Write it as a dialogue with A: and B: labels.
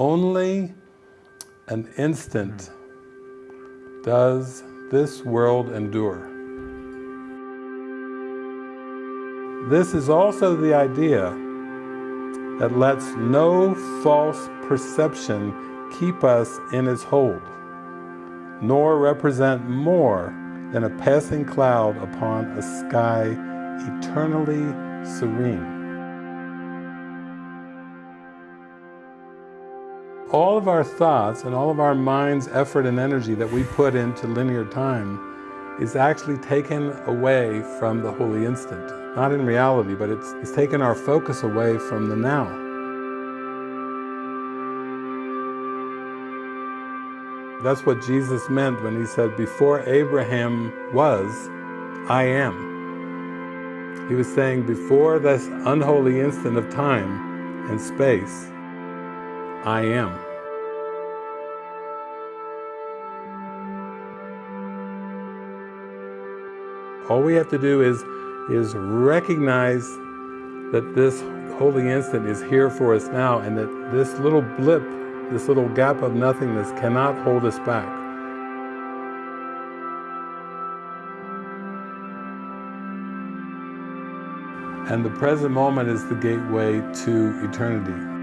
A: only an instant does this world endure. This is also the idea that lets no false perception keep us in its hold, nor represent more than a passing cloud upon a sky eternally serene. All of our thoughts and all of our mind's effort and energy that we put into linear time is actually taken away from the holy instant. Not in reality, but it's, it's taken our focus away from the now. That's what Jesus meant when he said, before Abraham was, I am. He was saying, before this unholy instant of time and space, I am. All we have to do is, is recognize that this holy instant is here for us now and that this little blip, this little gap of nothingness cannot hold us back. And the present moment is the gateway to eternity.